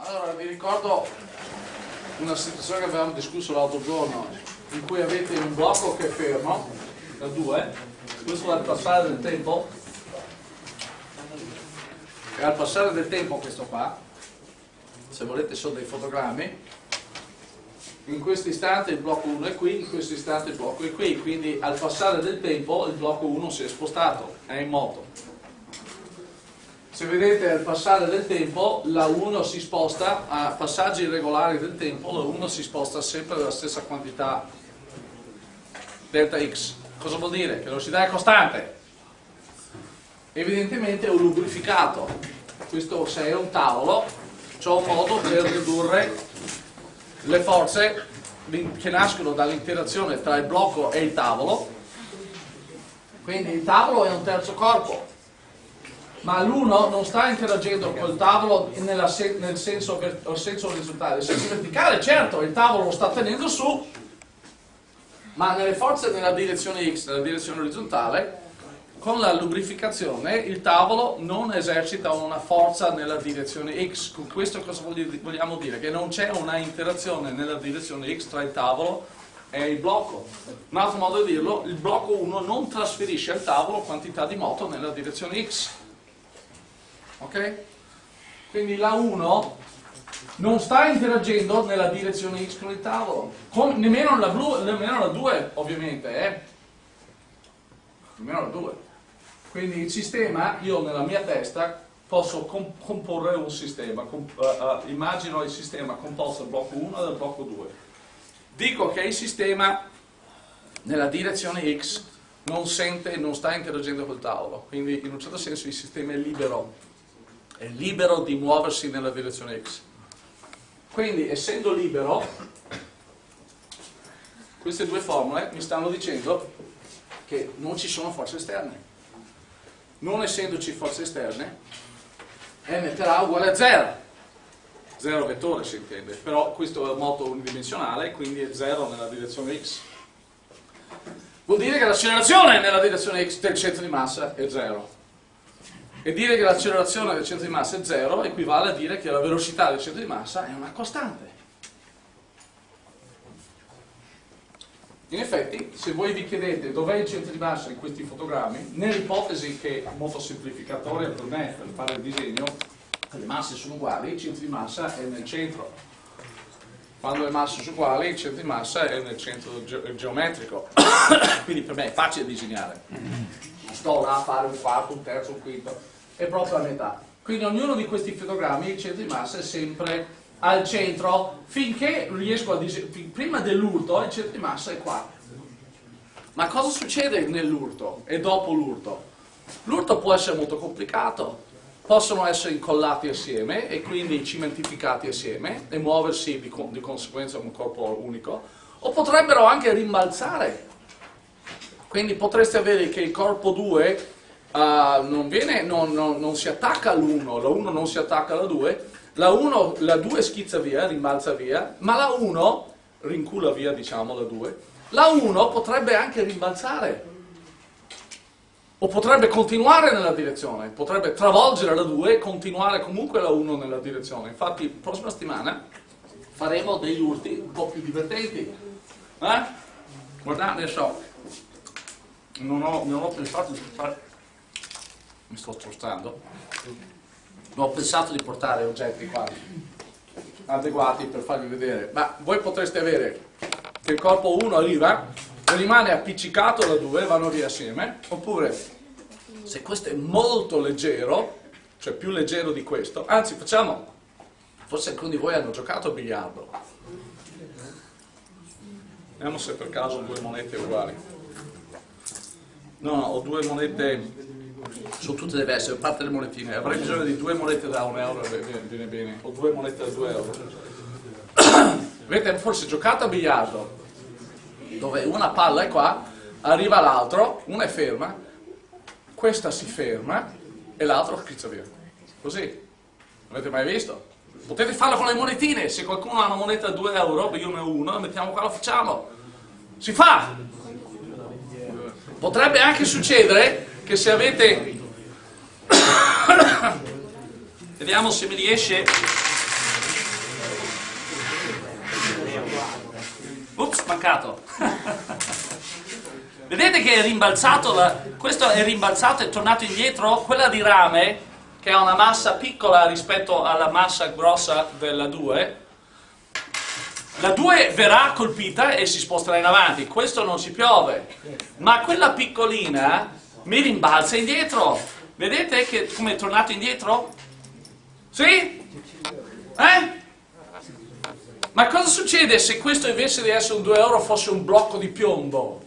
Allora, vi ricordo una situazione che avevamo discusso l'altro giorno, in cui avete un blocco che è fermo, da 2, questo al passare del tempo, e al passare del tempo questo qua, se volete sono dei fotogrammi, in questo istante il blocco 1 è qui, in questo istante il blocco è qui, quindi al passare del tempo il blocco 1 si è spostato, è in moto. Se vedete al passare del tempo la 1 si sposta, a passaggi irregolari del tempo la 1 si sposta sempre della stessa quantità delta x. Cosa vuol dire? Che la velocità è costante. Evidentemente è un lubrificato. Questo se è un tavolo, c'è un modo per ridurre le forze che nascono dall'interazione tra il blocco e il tavolo. Quindi il tavolo è un terzo corpo, ma l'uno non sta interagendo col tavolo nel senso, senso orizzontale, nel senso verticale, certo, il tavolo lo sta tenendo su, ma nelle forze nella direzione x, nella direzione orizzontale, con la lubrificazione il tavolo non esercita una forza nella direzione x. Con questo cosa vogliamo dire? Che non c'è una interazione nella direzione x tra il tavolo e il blocco. Un altro modo di dirlo, il blocco 1 non trasferisce al tavolo quantità di moto nella direzione x. Ok? Quindi la 1 non sta interagendo nella direzione x con il tavolo, con, nemmeno, la blu, nemmeno la 2 ovviamente, eh? nemmeno la 2. Quindi il sistema, io nella mia testa posso comporre un sistema, comp uh, uh, immagino il sistema composto dal blocco 1 e dal blocco 2. Dico che il sistema nella direzione x non sente, non sta interagendo col tavolo, quindi in un certo senso il sistema è libero, è libero di muoversi nella direzione x. Quindi essendo libero, queste due formule mi stanno dicendo che non ci sono forze esterne non essendoci forze esterne, m per A uguale a 0. 0 vettore si intende, però questo è un moto unidimensionale, quindi è 0 nella direzione x. Vuol dire che l'accelerazione nella direzione x del centro di massa è 0. E dire che l'accelerazione del centro di massa è 0 equivale a dire che la velocità del centro di massa è una costante. In effetti, se voi vi chiedete dov'è il centro di massa in questi fotogrammi, nell'ipotesi che, molto semplificatoria per me, per fare il disegno, le masse sono uguali, il centro di massa è nel centro. Quando le masse sono uguali, il centro di massa è nel centro ge geometrico. Quindi per me è facile disegnare. Sto là a fare un quarto, un terzo, un quinto, è proprio a metà. Quindi ognuno di questi fotogrammi, il centro di massa è sempre al centro finché riesco a disegnare, prima dell'urto il centro di massa è qua. Ma cosa succede nell'urto e dopo l'urto? L'urto può essere molto complicato, possono essere incollati assieme e quindi cementificati assieme e muoversi di, di conseguenza un corpo unico, o potrebbero anche rimbalzare. Quindi potreste avere che il corpo 2 uh, non, non, non, non si attacca all'1, la 1 non si attacca alla 2, la 1, la 2 schizza via, rimbalza via, ma la 1 rincula via, diciamo, la 2. La 1 potrebbe anche rimbalzare. O potrebbe continuare nella direzione, potrebbe travolgere la 2 e continuare comunque la 1 nella direzione. Infatti, prossima settimana faremo degli urti un po' più divertenti. Eh? Guardate, adesso, non ho, non ho pensato di fare... Mi sto spostando ho pensato di portare oggetti qua adeguati per farvi vedere ma voi potreste avere che il corpo 1 arriva e rimane appiccicato da due vanno via assieme oppure se questo è molto leggero cioè più leggero di questo anzi facciamo forse alcuni di voi hanno giocato a biliardo. Vediamo se per caso ho due monete uguali. No, no ho due monete sono tutte diverse, a parte le monetine, avrei bisogno di due monete da un euro, viene, viene bene, o due monete da due euro. Avete forse giocato a biliardo, dove una palla è qua, arriva l'altro, una è ferma, questa si ferma e l'altro schizza via. Così, avete mai visto? Potete farlo con le monetine, se qualcuno ha una moneta da 2 euro, io ne ho una, mettiamo qua, lo facciamo. Si fa! Potrebbe anche succedere che se avete... Vediamo se mi riesce... Ups, mancato. Vedete che è rimbalzato, la... questo è rimbalzato, è tornato indietro? Quella di rame, che ha una massa piccola rispetto alla massa grossa della 2, la 2 verrà colpita e si sposterà in avanti, questo non si piove, ma quella piccolina mi rimbalza indietro. Vedete che come è tornato indietro? Sì? Eh? Ma cosa succede se questo invece di essere un 2 euro fosse un blocco di piombo?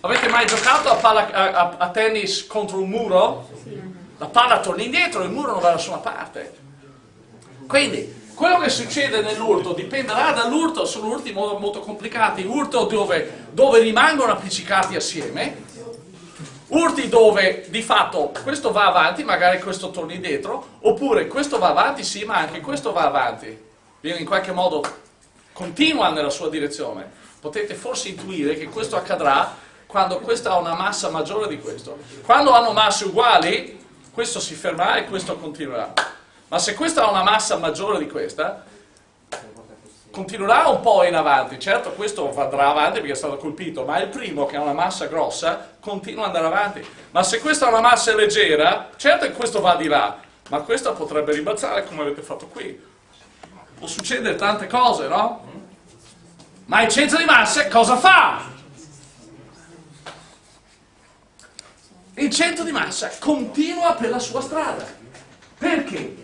Avete mai giocato a, palla, a, a, tennis contro un muro? La palla torna indietro, il muro non va da nessuna parte. Quindi, quello che succede nell'urto dipenderà dall'urto, sono urti molto, molto complicati, urto dove, dove rimangono appiccicati assieme, urti dove di fatto questo va avanti, magari questo torna indietro, oppure questo va avanti, sì, ma anche questo va avanti, viene in qualche modo continua nella sua direzione. Potete forse intuire che questo accadrà quando questo ha una massa maggiore di questo. Quando hanno masse uguali, questo si fermerà e questo continuerà. Ma se questo ha una massa maggiore di questa, continuerà un po' in avanti. Certo, questo andrà avanti perché è stato colpito, ma il primo che ha una massa grossa continua ad andare avanti. Ma se questo ha una massa leggera, certo che questo va di là, ma questo potrebbe rimbalzare come avete fatto qui. Può succedere tante cose, no? Ma il centro di massa cosa fa? il centro di massa continua per la sua strada. Perché?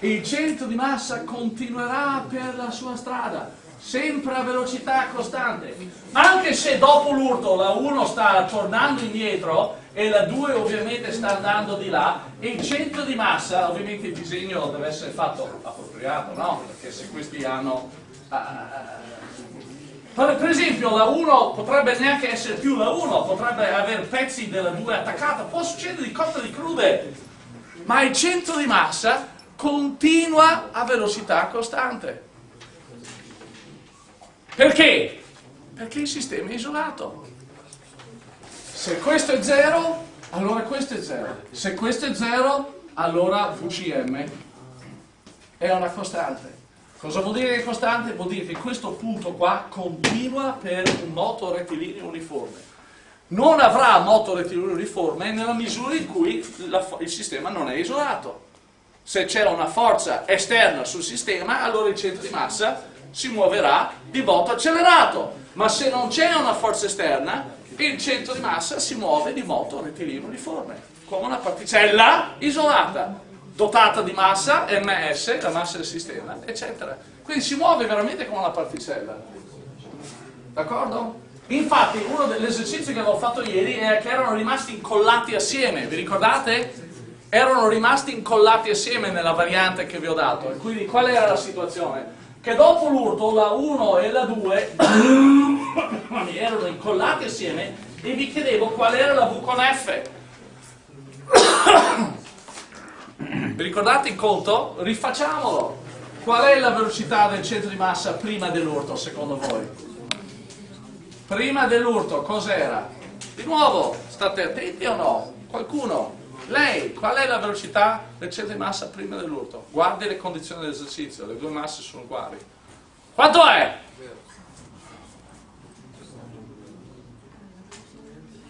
Il centro di massa continuerà per la sua strada, sempre a velocità costante. Anche se dopo l'urto la 1 sta tornando indietro e la 2 ovviamente sta andando di là, il centro di massa, ovviamente il disegno deve essere fatto appropriato, no? Perché se questi hanno... Uh, per esempio la 1 potrebbe neanche essere più la 1, potrebbe avere pezzi della 2 attaccata, può succedere di cotte di crude, ma il centro di massa continua a velocità costante. Perché? Perché il sistema è isolato. Se questo è 0, allora questo è 0. Se questo è 0, allora VCM è una costante. Cosa vuol dire che è costante? Vuol dire che questo punto qua continua per un moto rettilineo uniforme. Non avrà moto rettilineo uniforme nella misura in cui la, il sistema non è isolato. Se c'è una forza esterna sul sistema, allora il centro di massa si muoverà di moto accelerato. Ma se non c'è una forza esterna, il centro di massa si muove di moto rettilineo uniforme, come una particella isolata dotata di massa, ms, la massa del sistema, eccetera. Quindi si muove veramente come una particella. D'accordo? Infatti uno degli esercizi che avevo fatto ieri è che erano rimasti incollati assieme, vi ricordate? Erano rimasti incollati assieme nella variante che vi ho dato. E quindi qual era la situazione? Che dopo l'urto la 1 e la 2 erano incollati assieme e vi chiedevo qual era la V con F. Vi ricordate il conto? Rifacciamolo. Qual è la velocità del centro di massa prima dell'urto, secondo voi? Prima dell'urto, cos'era? Di nuovo, state attenti o no? Qualcuno? Lei, qual è la velocità del centro di massa prima dell'urto? Guardi le condizioni dell'esercizio, le due masse sono uguali. Quanto è?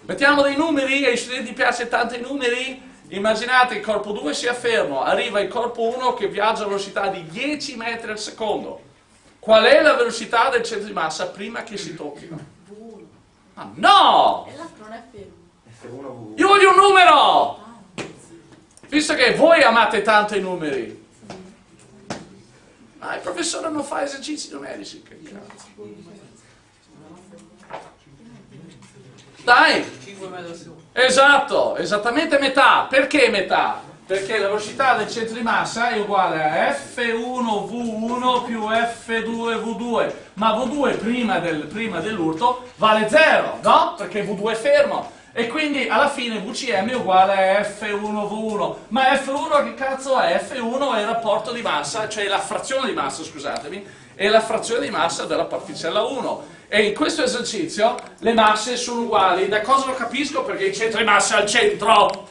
Mettiamo dei numeri, ai studenti piace tanto i numeri? Immaginate il corpo 2 sia fermo, arriva il corpo 1 che viaggia a velocità di 10 metri al secondo. Qual è la velocità del centro di massa prima che si tocchino? Ah, no! Io voglio un numero! Visto che voi amate tanto i numeri. Ma il professore non fa esercizi numerici, che cazzo. Dai! Esatto, esattamente metà. Perché metà? Perché la velocità del centro di massa è uguale a F1V1 più F2V2, ma V2 prima, del, prima dell'urto vale 0, no? Perché V2 è fermo. E quindi alla fine VCM è uguale a F1V1. Ma F1 che cazzo è? F1 è il rapporto di massa, cioè la frazione di massa, scusatemi, è la frazione di massa della particella 1 e in questo esercizio le masse sono uguali. Da cosa lo capisco? Perché il centro di massa è al centro.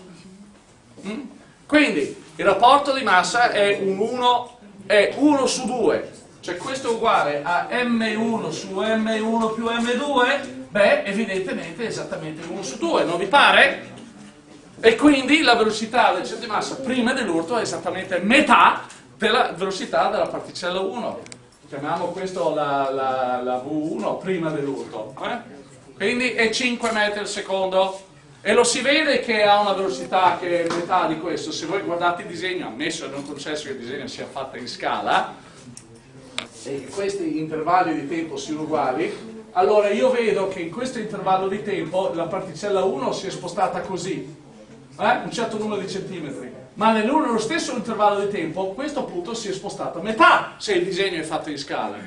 Mm? Quindi il rapporto di massa è un 1, è 1 su 2, cioè questo è uguale a M1 su M1 più M2, beh, evidentemente è esattamente 1 su 2, non vi pare? E quindi la velocità del centro di massa prima dell'urto è esattamente metà della velocità della particella 1. Chiamiamo questo la, la, la V1 prima dell'urto. Eh? Quindi è 5 metri al secondo. E lo si vede che ha una velocità che è metà di questo. Se voi guardate il disegno, ammesso e non concesso che il disegno sia fatto in scala, e questi intervalli di tempo siano uguali, allora io vedo che in questo intervallo di tempo la particella 1 si è spostata così, eh? un certo numero di centimetri, ma nello stesso intervallo di tempo questo punto si è spostato a metà se il disegno è fatto in scala.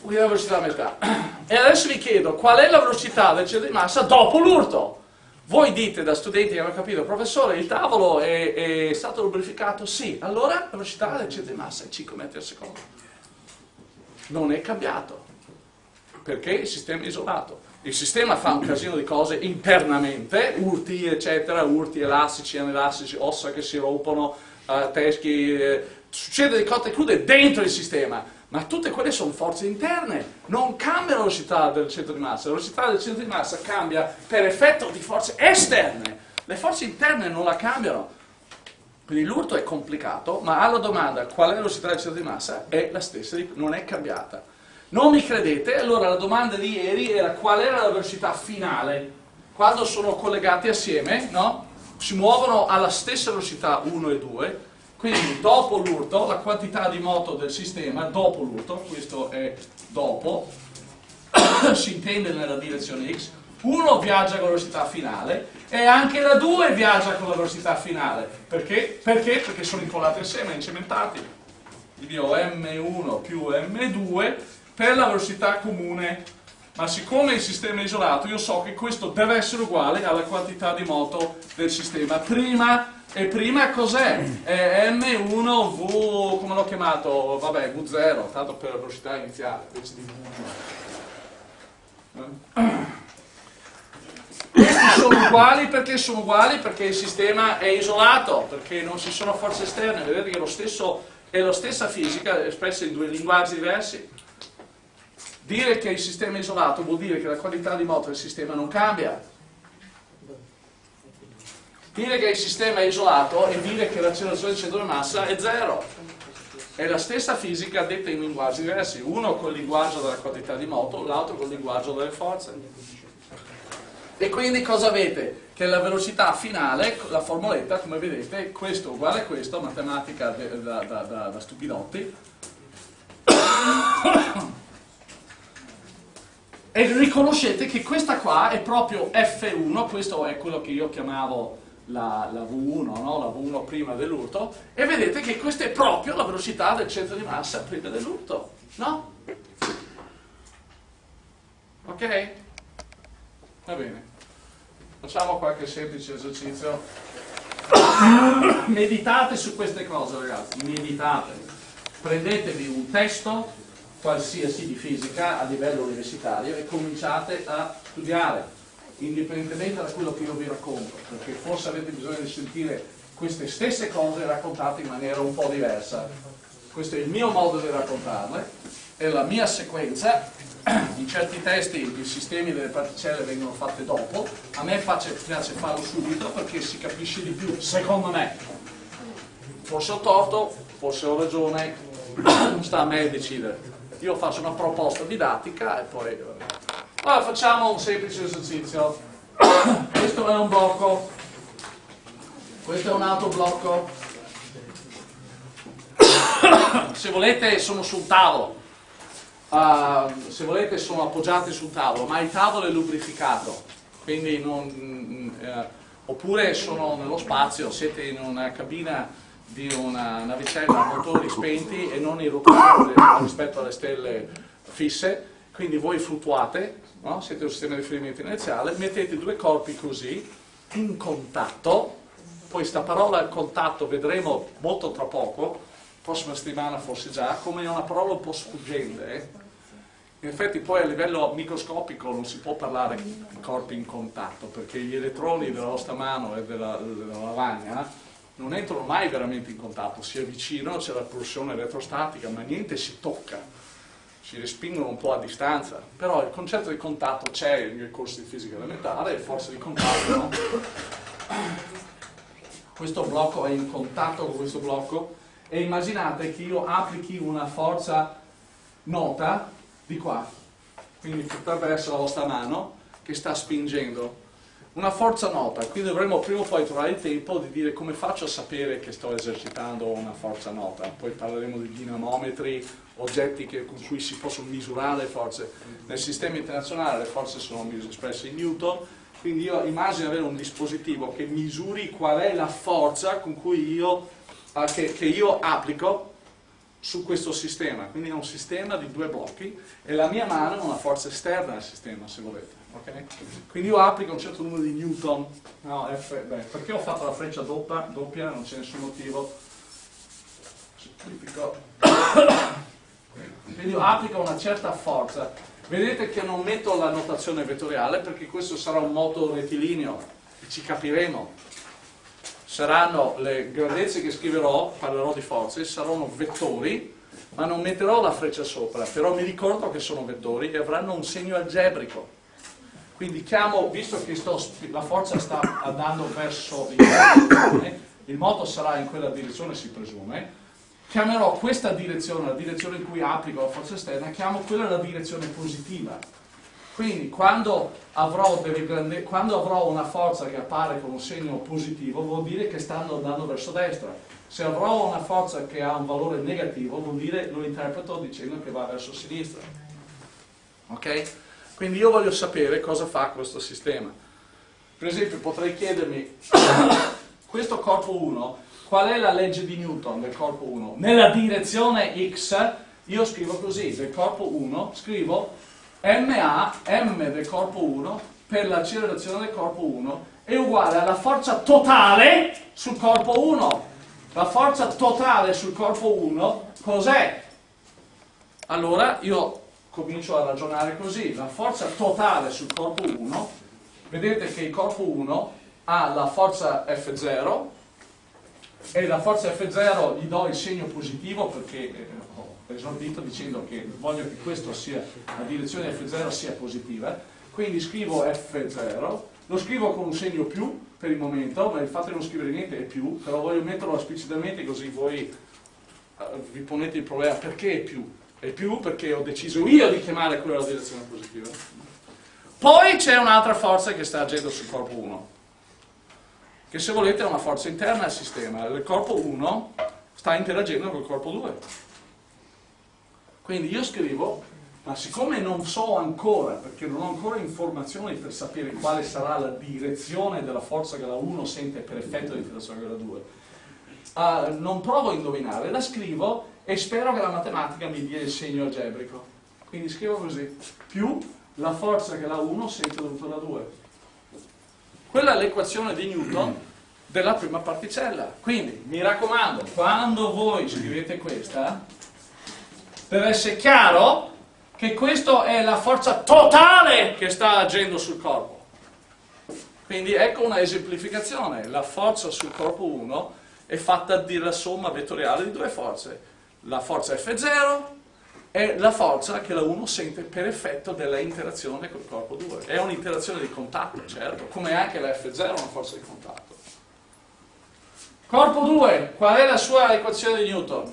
Quindi la velocità a metà. E adesso vi chiedo qual è la velocità del centro di massa dopo l'urto. Voi dite da studenti che hanno capito, professore, il tavolo è, è stato lubrificato? Sì, allora la velocità del centro di massa è 5 metri al secondo. Non è cambiato, perché il sistema è isolato. Il sistema fa un casino di cose internamente, urti eccetera, urti elastici, anelastici, ossa che si rompono, uh, teschi, eh, succede di cotte crude dentro il sistema, ma tutte quelle sono forze interne, non cambia la velocità del centro di massa, la velocità del centro di massa cambia per effetto di forze esterne, le forze interne non la cambiano. Quindi l'urto è complicato, ma alla domanda qual è la velocità del centro di massa è la stessa, non è cambiata. Non mi credete? Allora la domanda di ieri era qual era la velocità finale. Quando sono collegati assieme, no? si muovono alla stessa velocità 1 e 2, quindi dopo l'urto, la quantità di moto del sistema, dopo l'urto, questo è dopo, si intende nella direzione x, 1 viaggia con la velocità finale e anche la 2 viaggia con la velocità finale. Perché? Perché? Perché sono incollati assieme, incementati. Quindi ho m1 più m2 per la velocità comune, ma siccome il sistema è isolato io so che questo deve essere uguale alla quantità di moto del sistema. Prima, e prima cos'è? È M1V, come l'ho chiamato? Vabbè, V0, tanto per la velocità iniziale, invece di V1. Questi sono uguali perché sono uguali? Perché il sistema è isolato, perché non ci sono forze esterne, vedete che è, lo stesso, è la stessa fisica espressa in due linguaggi diversi. Dire che il sistema è isolato vuol dire che la qualità di moto del sistema non cambia. Dire che il sistema è isolato è dire che l'accelerazione del centro di massa è zero. È la stessa fisica detta in linguaggi diversi, uno col linguaggio della quantità di moto, l'altro col linguaggio delle forze. E quindi cosa avete? Che la velocità finale, la formuletta, come vedete, questo uguale a questo, matematica da, da, da, da stupidotti, e riconoscete che questa qua è proprio F1, questo è quello che io chiamavo la, la V1, no? la V1 prima dell'urto, e vedete che questa è proprio la velocità del centro di massa prima dell'urto, no? Ok? Va bene. Facciamo qualche semplice esercizio. meditate su queste cose ragazzi, meditate. Prendetevi un testo qualsiasi di fisica a livello universitario e cominciate a studiare, indipendentemente da quello che io vi racconto, perché forse avete bisogno di sentire queste stesse cose raccontate in maniera un po' diversa. Questo è il mio modo di raccontarle, è la mia sequenza, in certi testi i sistemi delle particelle vengono fatti dopo, a me piace, farlo subito perché si capisce di più, secondo me. Forse ho torto, forse ho ragione, sta a me decidere io faccio una proposta didattica e poi... Allora facciamo un semplice esercizio. Questo è un blocco, questo è un altro blocco. Se volete sono sul tavolo, uh, se volete sono appoggiati sul tavolo, ma il tavolo è lubrificato, quindi non... Uh, oppure sono nello spazio, siete in una cabina di una navicella a motori spenti e non in rotazione rispetto alle stelle fisse, quindi voi fluttuate, no? siete un sistema di riferimento inerziale, mettete due corpi così, in contatto, poi sta parola contatto vedremo molto tra poco, prossima settimana forse già, come una parola un po' sfuggente, eh? In effetti poi a livello microscopico non si può parlare di corpi in contatto, perché gli elettroni della vostra mano e della, della lavagna non entrano mai veramente in contatto, si avvicinano, c'è la pulsione elettrostatica, ma niente si tocca, si respingono un po' a distanza, però il concetto di contatto c'è nei corsi di fisica elementare e forza di contatto, no? Questo blocco è in contatto con questo blocco e immaginate che io applichi una forza nota di qua, quindi essere la vostra mano che sta spingendo una forza nota, quindi dovremmo prima o poi trovare il tempo di dire come faccio a sapere che sto esercitando una forza nota. Poi parleremo di dinamometri, oggetti che, con cui si possono misurare le forze. Nel sistema internazionale le forze sono espresse in Newton, quindi io immagino avere un dispositivo che misuri qual è la forza io, eh, che, che io applico su questo sistema. Quindi è un sistema di due blocchi e la mia mano è una forza esterna al sistema, se volete. Okay? Quindi io applico un certo numero di newton, no, F, beh, perché ho fatto la freccia doppia, doppia non c'è nessun motivo, quindi io applico una certa forza, vedete che non metto la notazione vettoriale perché questo sarà un moto rettilineo, e ci capiremo, saranno le grandezze che scriverò, parlerò di forze, saranno vettori, ma non metterò la freccia sopra, però mi ricordo che sono vettori e avranno un segno algebrico. Quindi chiamo, visto che sto, la forza sta andando verso il moto, il moto sarà in quella direzione si presume, chiamerò questa direzione, la direzione in cui applico la forza esterna, chiamo quella la direzione positiva. Quindi quando avrò, grande, quando avrò, una forza che appare con un segno positivo vuol dire che stanno andando verso destra. Se avrò una forza che ha un valore negativo vuol dire lo interpreto dicendo che va verso sinistra. Ok? Quindi io voglio sapere cosa fa questo sistema. Per esempio potrei chiedermi, questo corpo 1, qual è la legge di Newton del corpo 1? Nella direzione x, io scrivo così, del corpo 1, scrivo MA, M del corpo 1, per l'accelerazione del corpo 1, è uguale alla forza totale sul corpo 1. La forza totale sul corpo 1 cos'è? Allora io comincio a ragionare così, la forza totale sul corpo 1, vedete che il corpo 1 ha la forza F0 e la forza F0 gli do il segno positivo perché eh, ho esordito dicendo che voglio che questo sia, la direzione F0 sia positiva, quindi scrivo F0, lo scrivo con un segno più per il momento, ma il fatto di non scrivere niente è più, però voglio metterlo esplicitamente così voi eh, vi ponete il problema perché è più e più perché ho deciso io di chiamare quella la direzione positiva. Poi c'è un'altra forza che sta agendo sul corpo 1, che se volete è una forza interna al sistema. Il corpo 1 sta interagendo col corpo 2. Quindi io scrivo, ma siccome non so ancora, perché non ho ancora informazioni per sapere quale sarà la direzione della forza che la 1 sente per effetto dell'interazione con la 2, uh, non provo a indovinare, la scrivo e spero che la matematica mi dia il segno algebrico. Quindi scrivo così, più la forza che la 1 sente dovuta alla 2. Quella è l'equazione di Newton della prima particella. Quindi, mi raccomando, quando voi scrivete questa, deve essere chiaro che questa è la forza totale che sta agendo sul corpo. Quindi ecco una esemplificazione. La forza sul corpo 1 è fatta della somma vettoriale di due forze la forza F0 è la forza che la 1 sente per effetto della interazione col corpo 2. È un'interazione di contatto, certo, come anche la F0 è una forza di contatto. Corpo 2, qual è la sua equazione di Newton?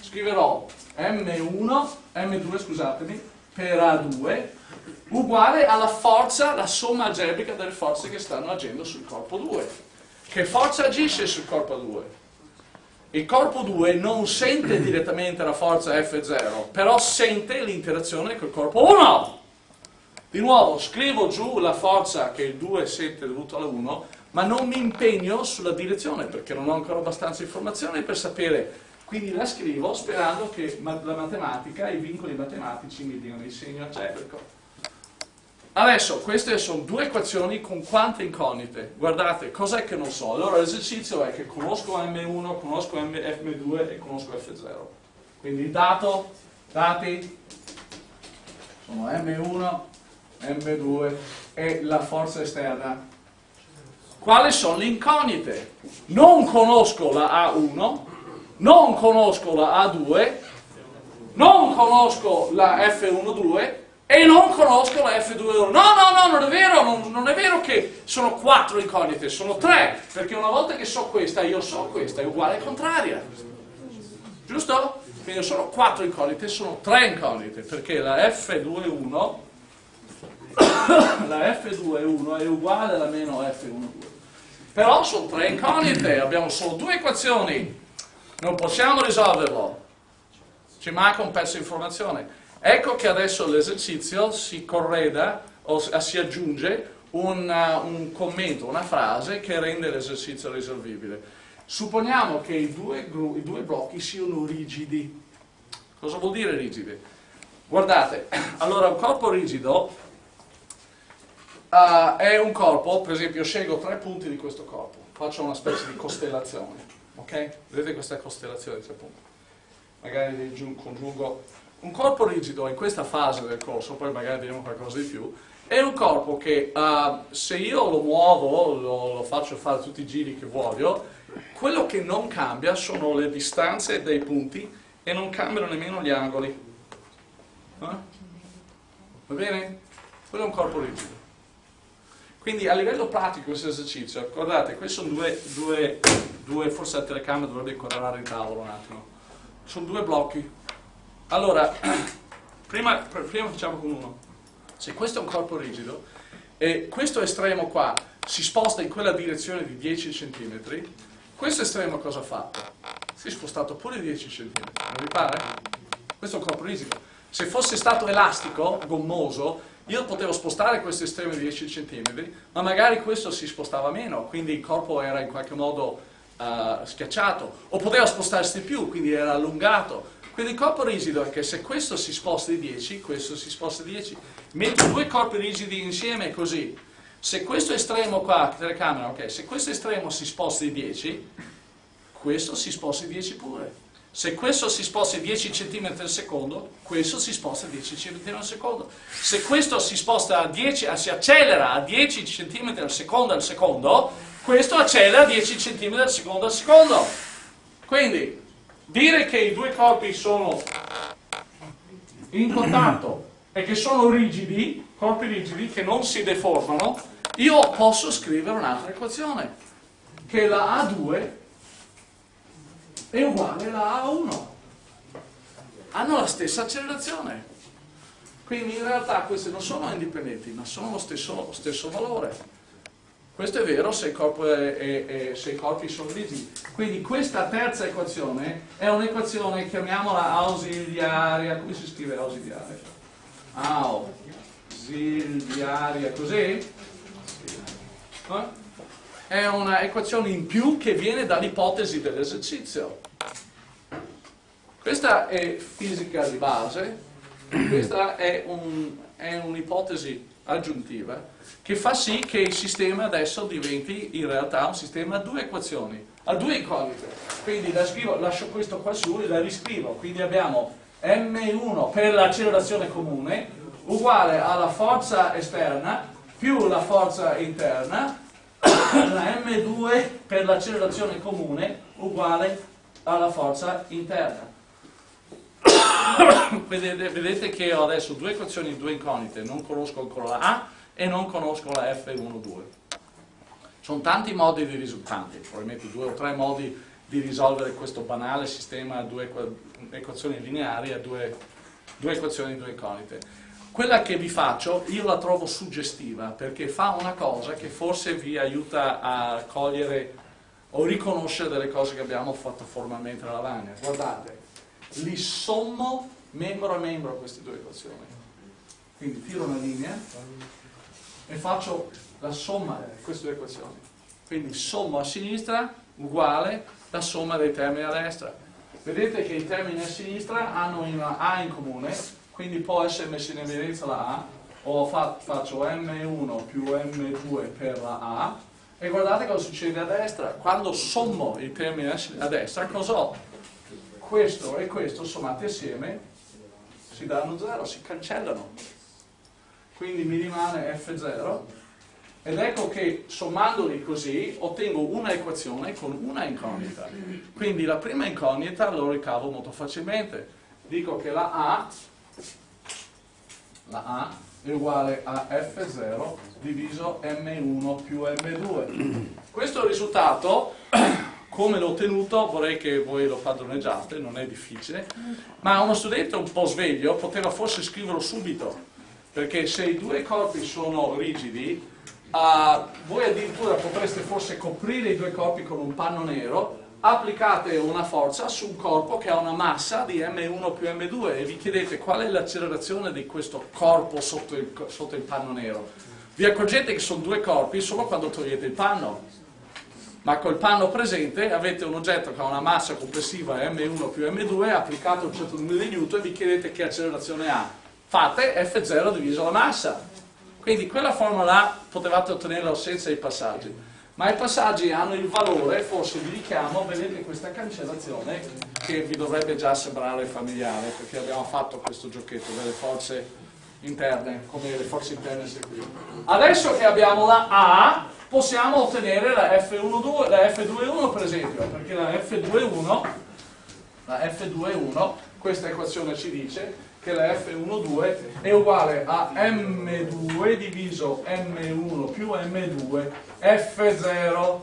Scriverò M1, M2 scusatemi, per A2 uguale alla forza, la somma algebrica delle forze che stanno agendo sul corpo 2. Che forza agisce sul corpo 2? Il corpo 2 non sente direttamente la forza F0, però sente l'interazione col corpo 1. Di nuovo, scrivo giù la forza che il 2 sente dovuta alla 1, ma non mi impegno sulla direzione perché non ho ancora abbastanza informazioni per sapere. Quindi la scrivo sperando che la matematica, i vincoli matematici mi diano il segno algebrico. Adesso, queste sono due equazioni con quante incognite. Guardate, cos'è che non so? Allora l'esercizio è che conosco M1, conosco M2 e conosco F0. Quindi il dato, dati, sono M1, M2 e la forza esterna quali sono le incognite. Non conosco la A1, non conosco la A2, non conosco la F12 e non conosco la F2. No, no, no, non è vero, non, non, è vero che sono quattro incognite, sono tre, perché una volta che so questa, io so questa, è uguale e contraria. Giusto? Quindi sono quattro incognite, sono tre incognite, perché la F21 la F21 è uguale alla meno F12. Però sono tre incognite, abbiamo solo due equazioni, non possiamo risolverlo, ci manca un pezzo di informazione. Ecco che adesso l'esercizio si correda o si aggiunge un, uh, un commento, una frase che rende l'esercizio risolvibile. Supponiamo che i due, i due blocchi siano rigidi. Cosa vuol dire rigidi? Guardate, allora un corpo rigido uh, è un corpo, per esempio scelgo tre punti di questo corpo, faccio una specie di costellazione, ok? Vedete questa costellazione di tre punti? Magari congiungo un corpo rigido in questa fase del corso, poi magari vediamo qualcosa di più, è un corpo che uh, se io lo muovo, lo, lo, faccio fare tutti i giri che voglio, quello che non cambia sono le distanze dei punti e non cambiano nemmeno gli angoli. Eh? Va bene? Quello è un corpo rigido. Quindi a livello pratico questo esercizio, guardate, questi sono due, due, due forse la telecamera dovrebbe inquadrare il tavolo un attimo, sono due blocchi. Allora, prima, prima facciamo con uno. Se questo è un corpo rigido e questo estremo qua si sposta in quella direzione di 10 cm, questo estremo cosa ha fatto? Si è spostato pure 10 cm, non vi pare? Questo è un corpo rigido. Se fosse stato elastico, gommoso, io potevo spostare questo estremo di 10 cm, ma magari questo si spostava meno, quindi il corpo era in qualche modo uh, schiacciato, o poteva spostarsi di più, quindi era allungato. Quindi il corpo rigido è che se questo si sposta di 10, questo si sposta di 10. Metto due corpi rigidi insieme così. Se questo estremo qua, telecamera, ok, se questo estremo si sposta di 10, questo si sposta di 10 pure. Se questo si sposta 10 cm al secondo, questo si sposta 10 cm al secondo. Se questo si sposta a 10, si accelera a 10 cm al secondo al secondo, questo accelera a 10 cm al secondo al secondo. Quindi, dire che i due corpi sono in contatto e che sono rigidi, corpi rigidi, che non si deformano, io posso scrivere un'altra equazione, che la A2 è uguale alla A1. Hanno la stessa accelerazione. Quindi in realtà queste non sono indipendenti, ma sono lo stesso, lo stesso valore. Questo è vero se, è, è, se, i corpi sono rigidi. Quindi questa terza equazione è un'equazione, chiamiamola ausiliaria. Come si scrive ausiliaria? Ausiliaria, così? Eh? è un'equazione in più che viene dall'ipotesi dell'esercizio. Questa è fisica di base, questa è un'ipotesi un aggiuntiva che fa sì che il sistema adesso diventi in realtà un sistema a due equazioni, a due incognite. Quindi la scrivo, lascio questo qua su e la riscrivo. Quindi abbiamo m1 per l'accelerazione comune uguale alla forza esterna più la forza interna la M2 per l'accelerazione comune uguale alla forza interna. vedete, vedete, che ho adesso due equazioni, due incognite, non conosco ancora la A e non conosco la F12. Sono tanti modi di risultati, probabilmente due o tre modi di risolvere questo banale sistema a due equazioni lineari a due, due equazioni, due incognite. Quella che vi faccio io la trovo suggestiva perché fa una cosa che forse vi aiuta a cogliere o riconoscere delle cose che abbiamo fatto formalmente nella lavagna. Guardate, li sommo membro a membro queste due equazioni. Quindi tiro una linea e faccio la somma di queste due equazioni. Quindi sommo a sinistra uguale la somma dei termini a destra. Vedete che i termini a sinistra hanno una A in comune quindi può essere messa in evidenza la A, o faccio M1 più M2 per la A, e guardate cosa succede a destra. Quando sommo i termini a destra, cosa ho? Questo e questo sommati assieme si danno 0, si cancellano. Quindi mi rimane F0 ed ecco che sommandoli così ottengo una equazione con una incognita. Quindi la prima incognita lo ricavo molto facilmente. Dico che la A, la A è uguale a F0 diviso M1 più M2. Questo risultato, come l'ho ottenuto, vorrei che voi lo padroneggiate, non è difficile, ma uno studente un po' sveglio poteva forse scriverlo subito, perché se i due corpi sono rigidi, uh, voi addirittura potreste forse coprire i due corpi con un panno nero, applicate una forza su un corpo che ha una massa di M1 più M2 e vi chiedete qual è l'accelerazione di questo corpo sotto il, sotto il panno nero. Vi accorgete che sono due corpi solo quando togliete il panno, ma col panno presente avete un oggetto che ha una massa complessiva M1 più M2 applicato un certo numero di newton e vi chiedete che accelerazione ha. Fate F0 diviso la massa. Quindi quella formula potevate ottenerla senza i passaggi, ma i passaggi hanno il valore, forse vi richiamo, vedete questa cancellazione che vi dovrebbe già sembrare familiare, perché abbiamo fatto questo giochetto delle forze interne, come le forze interne esecutive. Adesso che abbiamo la A, possiamo ottenere la F1, la F2,1 per esempio, perché la F2,1, la F2,1, questa equazione ci dice che la F12 è uguale a M2 diviso M1 più M2 F0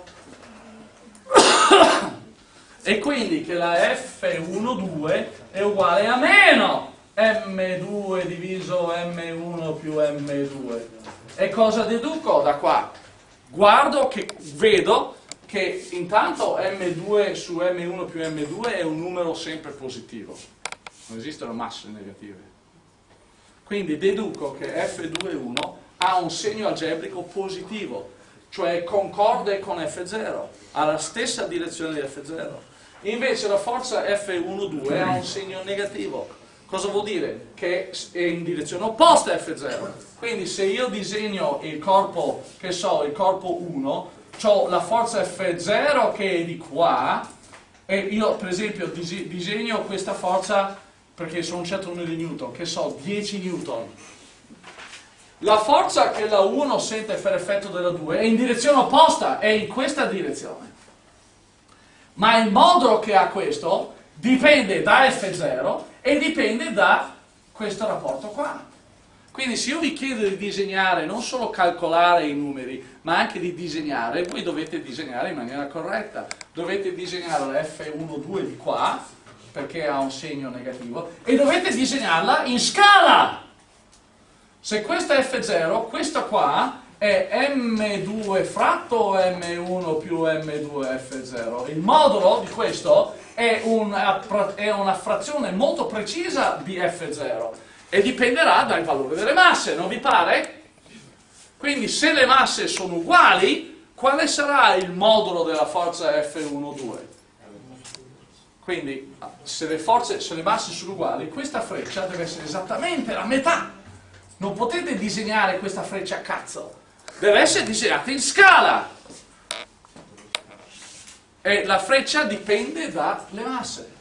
e quindi che la F12 è uguale a meno M2 diviso M1 più M2 e cosa deduco da qua? Guardo che vedo che intanto M2 su M1 più M2 è un numero sempre positivo non esistono masse negative. Quindi deduco che F21 ha un segno algebrico positivo, cioè concorde con F0, ha la stessa direzione di F0. Invece la forza F12 ha un segno negativo. Cosa vuol dire? Che è in direzione opposta a F0. Quindi se io disegno il corpo, che so, il corpo 1, ho la forza F0 che è di qua, e io per esempio disegno questa forza perché sono un certo numero di newton, che so, 10 newton. La forza che la 1 sente per effetto della 2 è in direzione opposta, è in questa direzione. Ma il modulo che ha questo dipende da F0 e dipende da questo rapporto qua. Quindi se io vi chiedo di disegnare, non solo calcolare i numeri, ma anche di disegnare, voi dovete disegnare in maniera corretta. Dovete disegnare la F12 di qua, perché ha un segno negativo, e dovete disegnarla in scala. Se questa è F0, questa qua è M2 fratto M1 più M2 F0. Il modulo di questo è una, è una frazione molto precisa di F0 e dipenderà dal valore delle masse, non vi pare? Quindi se le masse sono uguali, quale sarà il modulo della forza F1,2? Quindi se le, forze, se le masse sono uguali, questa freccia deve essere esattamente la metà. Non potete disegnare questa freccia a cazzo. Deve essere disegnata in scala. E la freccia dipende dalle masse.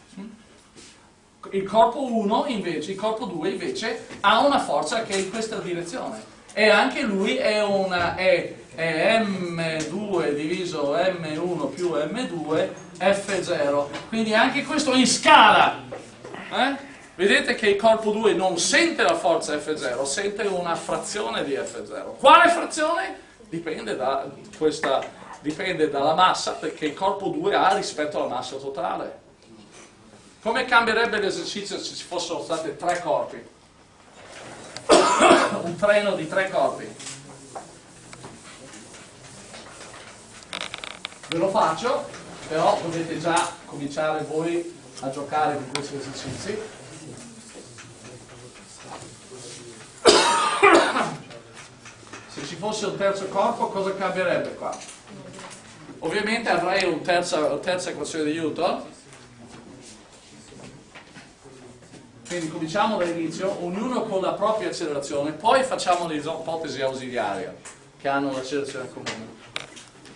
Il corpo 1 invece, il corpo 2 invece ha una forza che è in questa direzione. E anche lui è, una, è, è M2 diviso M1 più M2 F0, quindi anche questo in scala. Eh? Vedete che il corpo 2 non sente la forza F0, sente una frazione di F0. Quale frazione? Dipende, da questa, dipende dalla massa perché il corpo 2 ha rispetto alla massa totale. Come cambierebbe l'esercizio se ci fossero stati tre corpi? Un treno di tre corpi. Ve lo faccio però dovete già cominciare voi a giocare con questi esercizi. Se ci fosse un terzo corpo cosa cambierebbe qua? Ovviamente avrei una terza, terza equazione di Newton, quindi cominciamo dall'inizio, ognuno con la propria accelerazione, poi facciamo le ipotesi ausiliarie che hanno un'accelerazione comune.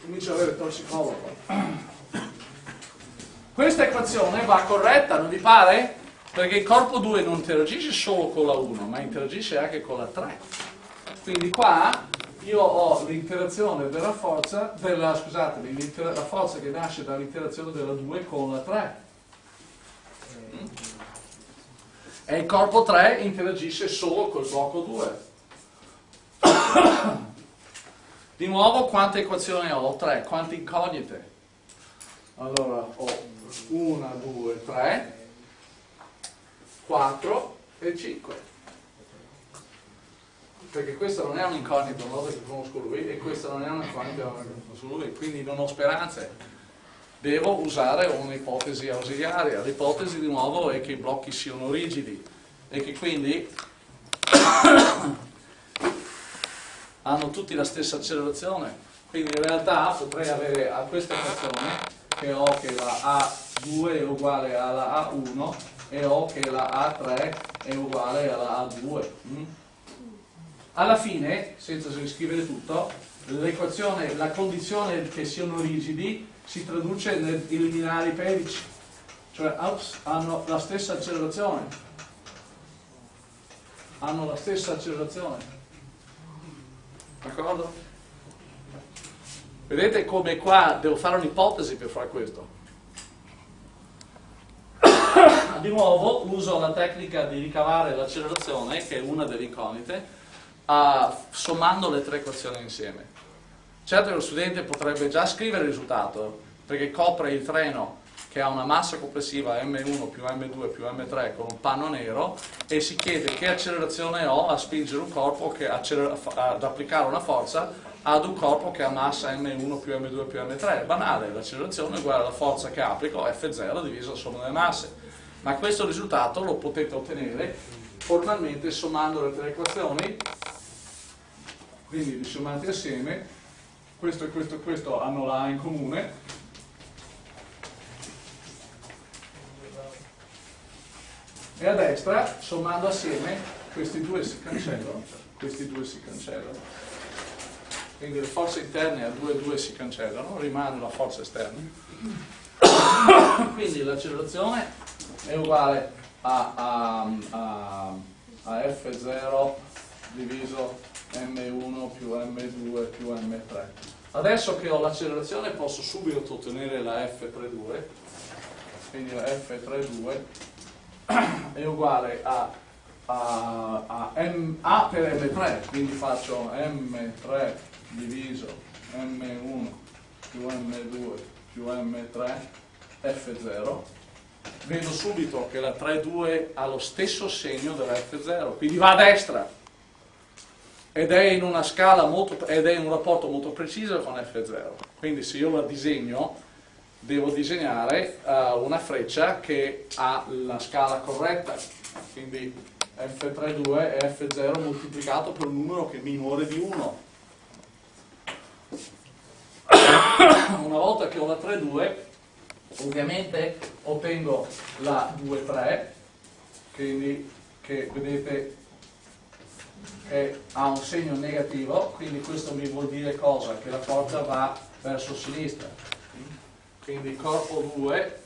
Comincio ad avere tossicologo. Questa equazione va corretta, non vi pare? Perché il corpo 2 non interagisce solo con la 1, ma interagisce anche con la 3. Quindi qua io ho l'interazione della forza, della, scusate, la forza che nasce dall'interazione della 2 con la 3. E il corpo 3 interagisce solo col blocco 2. Di nuovo quante equazioni ho? 3. Quante incognite? Allora ho 1, 2, 3, 4 e 5 perché questa non è un'incognita una volta che conosco lui e questa non è un'incognita su lui, quindi non ho speranze. Devo usare un'ipotesi ausiliaria. L'ipotesi di nuovo è che i blocchi siano rigidi e che quindi hanno tutti la stessa accelerazione. Quindi in realtà potrei avere a questa equazione che ho che la A2 è uguale alla A1 e ho che la A3 è uguale alla A2. Mm? Alla fine, senza riscrivere tutto, la condizione che siano rigidi si traduce nell'eliminare i pedici, cioè hanno la stessa accelerazione. Hanno la stessa accelerazione. D'accordo? Vedete come qua devo fare un'ipotesi per fare questo. Di nuovo uso la tecnica di ricavare l'accelerazione, che è una delle incognite, uh, sommando le tre equazioni insieme. Certo lo studente potrebbe già scrivere il risultato, perché copre il treno che ha una massa complessiva m1 più m2 più m3 con un panno nero e si chiede che accelerazione ho a spingere un corpo che ad applicare una forza ad un corpo che ha massa m1 più m2 più m3 banale, l'accelerazione è uguale alla forza che applico F0 diviso la somma delle masse ma questo risultato lo potete ottenere formalmente sommando le tre equazioni quindi li sommati assieme, questo e questo e questo hanno la A in comune, e a destra, sommando assieme, questi due si cancellano, questi due si cancellano. Quindi le forze interne a 2 e 2 si cancellano, rimane la forza esterna. Quindi l'accelerazione è uguale a, a, a, a F0 diviso m1 più m2 più m3 adesso che ho l'accelerazione posso subito ottenere la f32 quindi la f32 è uguale a, a, a, m, a per m3 quindi faccio m3 diviso m1 più m2 più m3 f0 vedo subito che la 3,2 ha lo stesso segno della F0 quindi va a destra. Ed è in una scala molto, ed è in un rapporto molto preciso con F0 quindi se io la disegno devo disegnare uh, una freccia che ha la scala corretta. Quindi F32 è F0 moltiplicato per un numero che è minore di 1 una volta che ho la 3,2 ovviamente ottengo la 2,3 quindi che vedete che ha un segno negativo, quindi questo mi vuol dire cosa? Che la forza va verso sinistra. Quindi il corpo 2,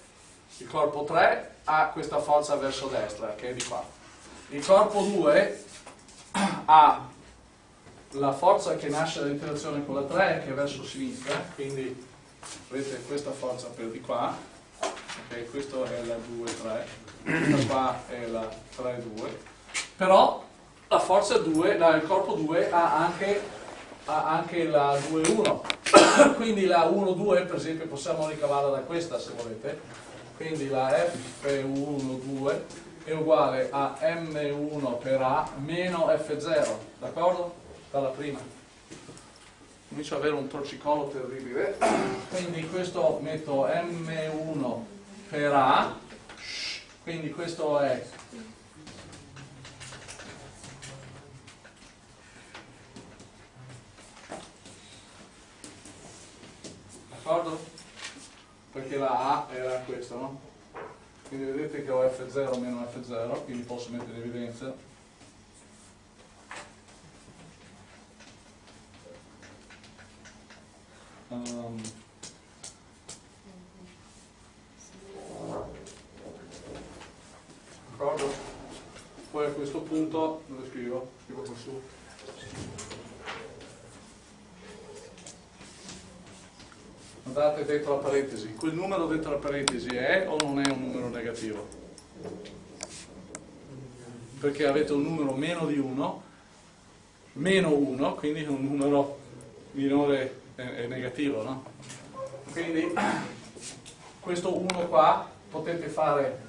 il corpo 3 ha questa forza verso destra, che è di qua. Il corpo 2 ha la forza che nasce dall'interazione con la 3 che è verso sinistra, quindi vedete questa forza per di qua, ok, questo è la 2-3, questa qua è la 3-2, però la forza 2, la, il corpo 2 ha anche, ha anche la 2-1 quindi la 1-2 per esempio possiamo ricavarla da questa se volete. Quindi la F1-2 è uguale a M1 per A meno F0 d'accordo? dalla prima comincio ad avere un torcicollo terribile quindi questo metto M1 per A quindi questo è d'accordo? Perché la A era questa, no? Quindi vedete che ho F0 meno F0, quindi posso mettere in evidenza. um, ricordo poi a questo punto dove scrivo? scrivo qua su guardate dentro la parentesi quel numero dentro la parentesi è o non è un numero negativo? perché avete un numero meno di 1 meno 1 quindi è un numero minore di 1 è, negativo, no? Quindi questo 1 qua potete fare,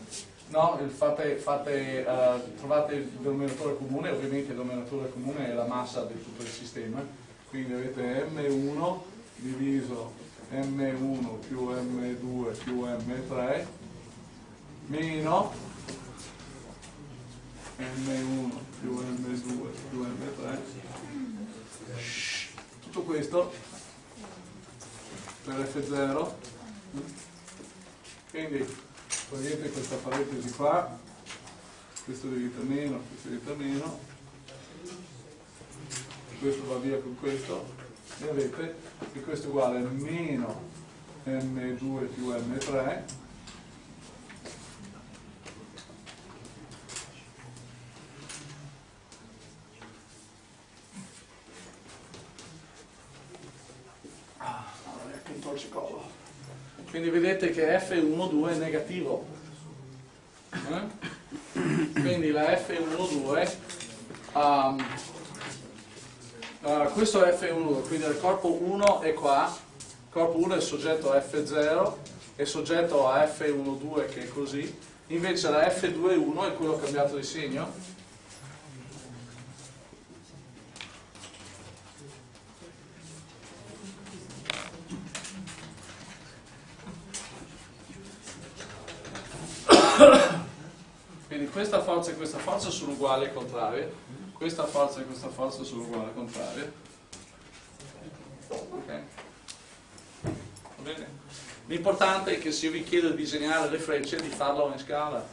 no? fate, fate, uh, trovate il denominatore comune, ovviamente il denominatore comune è la massa di tutto il sistema, quindi avete M1 diviso M1 più M2 più M3 meno M1 più M2 più M3 tutto questo per F0 quindi togliete questa parentesi qua. Questo diventa meno, questo diventa meno questo va via con questo. E avete che questo è uguale a meno m2 più m3 quindi vedete che F12 è negativo. Eh? quindi la F12 um, uh, questo è F12 quindi il corpo 1 è qua il corpo 1 è soggetto a F0 è soggetto a F12 che è così invece la F21 è quello cambiato di segno Quindi questa forza questa forza sono uguali e contrarie, questa forza e questa forza sono uguali e contrarie. Ok? Va bene? L'importante è che se io vi chiedo di disegnare le frecce, di farlo in scala.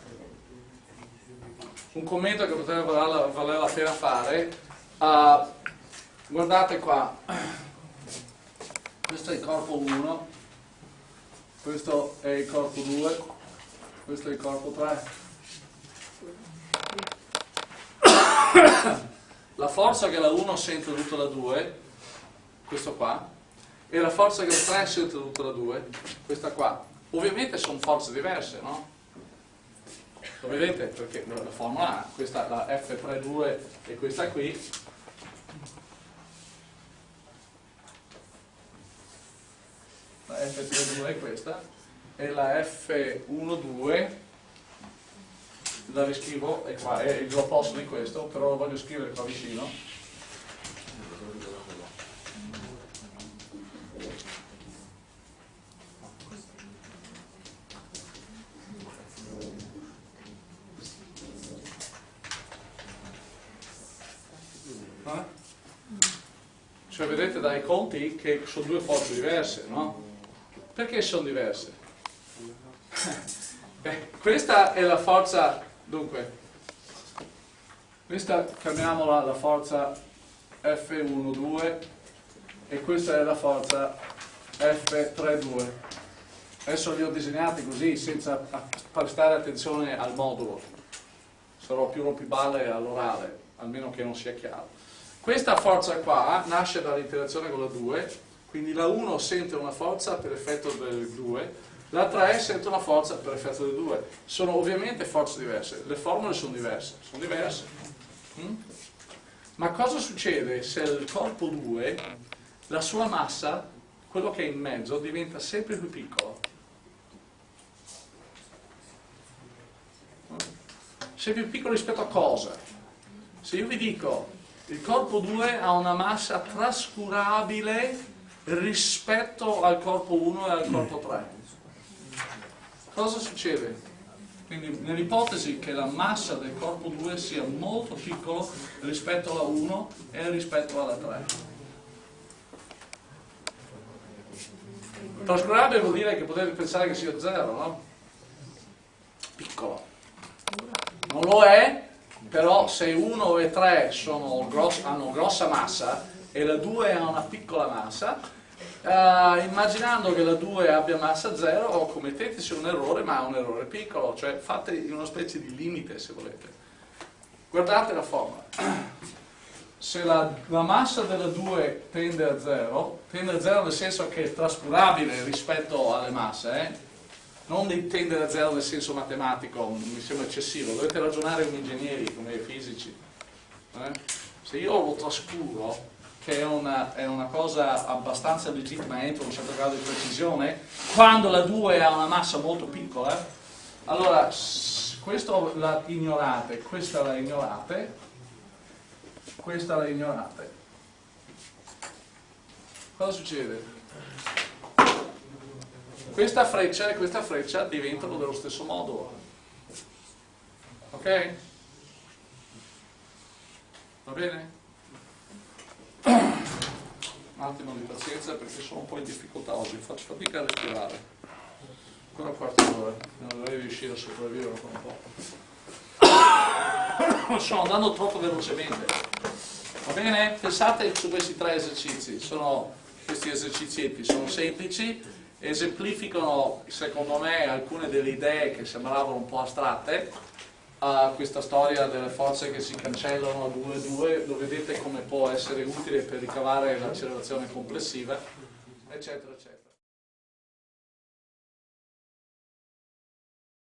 Un commento che potrebbe valere la pena fare, uh, guardate qua, questo è il corpo 1, questo è il corpo 2, questo è il corpo 3. La forza che la 1 sente tutta la 2, questo qua, e la forza che la 3 sente tutta la 2, questa qua. Ovviamente sono forze diverse, no? Lo? Perché la formula A, questa la F32 e questa qui, la F32 è questa, e la F12 la riscrivo e qua, è l'opposto di questo, però lo voglio scrivere qua vicino. Eh? Cioè vedete dai conti che sono due forze diverse, no? Perché sono diverse? Beh, questa è la forza Dunque, questa chiamiamola la forza F12 e questa è la forza F32. Adesso li ho disegnati così senza prestare attenzione al modulo. Sarò più rompiballe all'orale, almeno che non sia chiaro. Questa forza qua nasce dall'interazione con la 2, quindi la 1 sente una forza per effetto del 2 la 3 sente una forza per effetto del 2. Sono ovviamente forze diverse, le formule sono diverse, sono diverse. Mm? Ma cosa succede se il corpo 2, la sua massa, quello che è in mezzo, diventa sempre più piccolo? Sempre più piccolo rispetto a cosa? Se io vi dico il corpo 2 ha una massa trascurabile rispetto al corpo 1 e al corpo 3 Cosa succede? Quindi nell'ipotesi che la massa del corpo 2 sia molto piccolo rispetto alla 1 e rispetto alla 3. Trascurabile vuol dire che potete pensare che sia 0, no? Piccolo. Non lo è, però se 1 e 3 gross, hanno grossa massa e la 2 ha una piccola massa, Uh, immaginando che la 2 abbia massa 0 o commetteteci un errore ma un errore piccolo, cioè fate una specie di limite se volete. Guardate la formula. se la, la massa della 2 tende a 0, tende a 0 nel senso che è trascurabile rispetto alle masse, eh? non di tendere a 0 nel senso matematico, mi sembra eccessivo, dovete ragionare come ingegneri, come fisici. Eh? Se io lo trascuro, che è una, è una, cosa abbastanza legittima entro un certo grado di precisione, quando la 2 ha una massa molto piccola, allora questo la ignorate, questa la ignorate, questa la ignorate. Cosa succede? Questa freccia e questa freccia diventano dello stesso modulo. Ok? Va bene? Un attimo di pazienza perché sono un po' in difficoltà oggi, faccio fatica a respirare. Ancora un quarto d'ora, non dovrei riuscire a sopravvivere ancora un po'. Sto andando troppo velocemente. Va bene? Pensate su questi tre esercizi, sono, questi esercizietti sono semplici, esemplificano secondo me alcune delle idee che sembravano un po' astratte, uh, questa storia delle forze che si cancellano a 2 2, lo vedete come può essere utile per ricavare l'accelerazione complessiva, eccetera, eccetera.